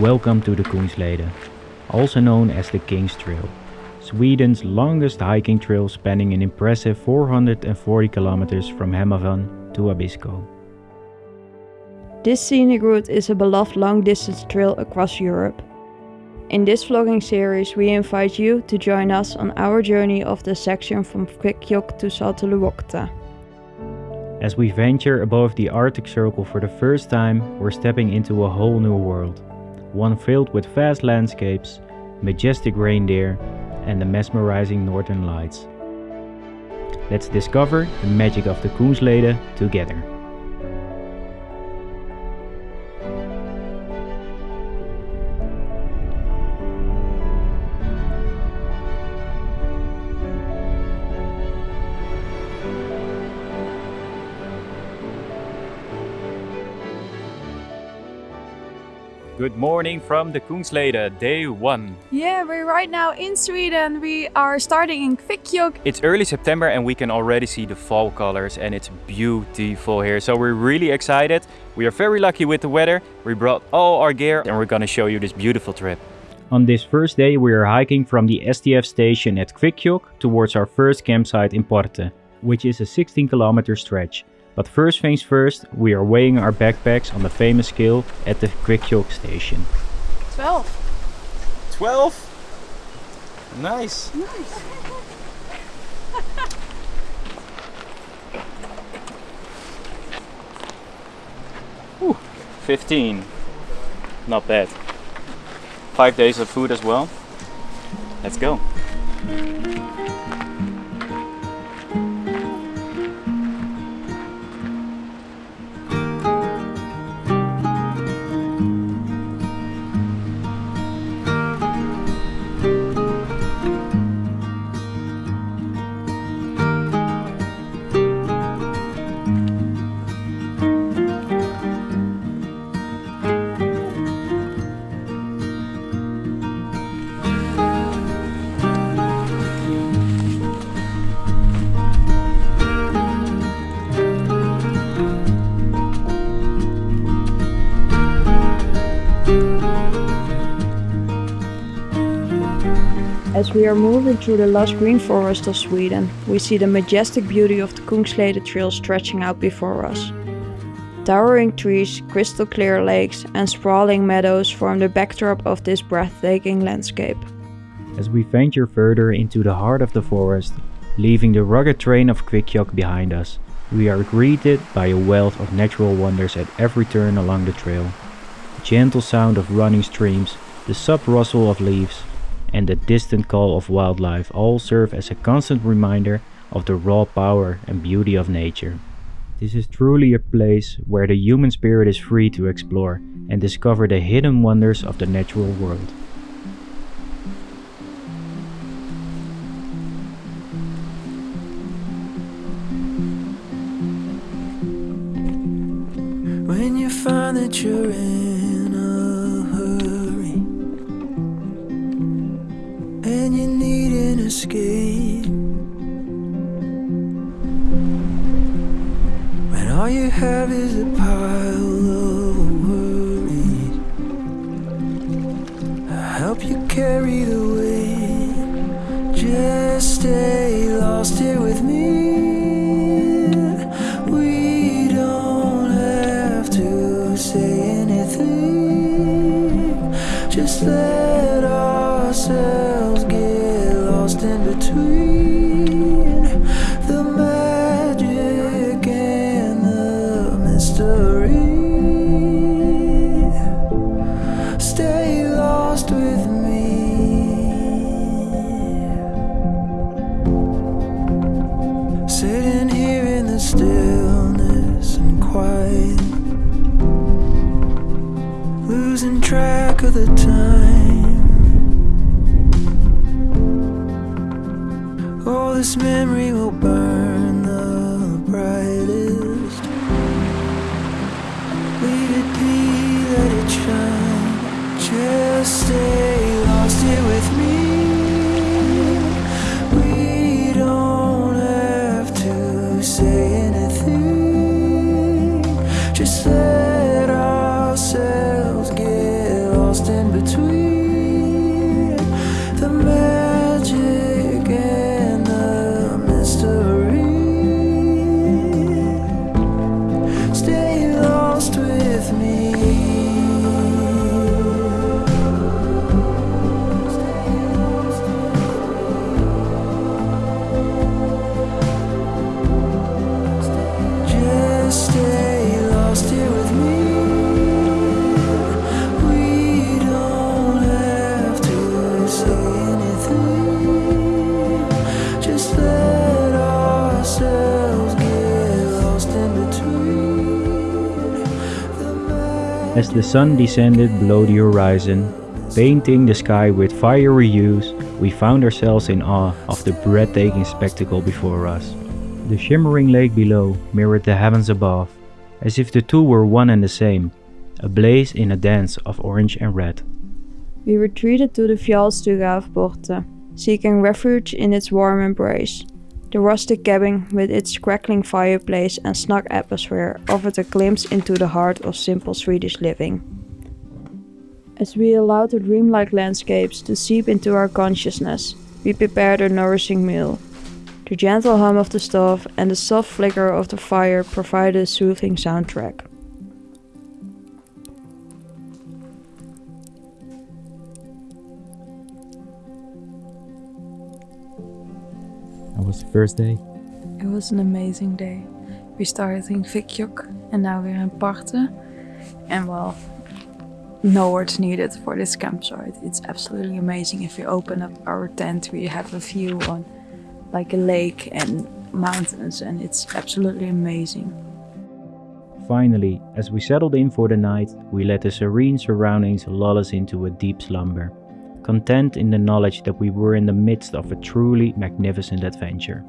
Welcome to the Kungsleden, also known as the King's Trail, Sweden's longest hiking trail spanning an impressive 440 kilometers from Hemavan to Abisko. This scenic route is a beloved long distance trail across Europe. In this vlogging series we invite you to join us on our journey of the section from Kvikkjokk to Saltoluokta. As we venture above the Arctic Circle for the first time, we're stepping into a whole new world. One filled with vast landscapes, majestic reindeer, and the mesmerizing northern lights. Let's discover the magic of the Kungsleden together. Good morning from the Kungsleden, day one. Yeah, we're right now in Sweden. We are starting in Kvikkjokk. It's early September and we can already see the fall colors and it's beautiful here. So we're really excited. We are very lucky with the weather. We brought all our gear and we're gonna show you this beautiful trip. On this first day we are hiking from the STF station at Kvikkjokk towards our first campsite in Porte, which is a 16 kilometer stretch. But first things first, we are weighing our backpacks on the famous scale at the Kvikkjokk station. 12. 12? Nice. Nice. Ooh, 15. Not bad. Five days of food as well. Let's go. As we are moving through the lush green forest of Sweden, we see the majestic beauty of the Kungsleden Trail stretching out before us. Towering trees, crystal clear lakes and sprawling meadows form the backdrop of this breathtaking landscape. As we venture further into the heart of the forest, leaving the rugged terrain of Kvikkjokk behind us, we are greeted by a wealth of natural wonders at every turn along the trail. The gentle sound of running streams, the soft rustle of leaves, and the distant call of wildlife all serve as a constant reminder of the raw power and beauty of nature. This is truly a place where the human spirit is free to explore and discover the hidden wonders of the natural world. When you find that you're in escape, when all you have is a pile of of the time. All this memory will burn As the sun descended below the horizon, painting the sky with fiery hues, we found ourselves in awe of the breathtaking spectacle before us. The shimmering lake below mirrored the heavens above, as if the two were one and the same, ablaze in a dance of orange and red. We retreated to the Fjallstuga seeking refuge in its warm embrace. The rustic cabin with its crackling fireplace and snug atmosphere offered a glimpse into the heart of simple Swedish living. As we allowed the dreamlike landscapes to seep into our consciousness, we prepared a nourishing meal. The gentle hum of the stove and the soft flicker of the fire provided a soothing soundtrack. First day. It was an amazing day. We started in Kvikkjokk and now we're in Parte. And well, no words needed for this campsite. It's absolutely amazing. If you open up our tent, we have a view on like a lake and mountains, and it's absolutely amazing. Finally, as we settled in for the night, we let the serene surroundings lull us into a deep slumber, content in the knowledge that we were in the midst of a truly magnificent adventure.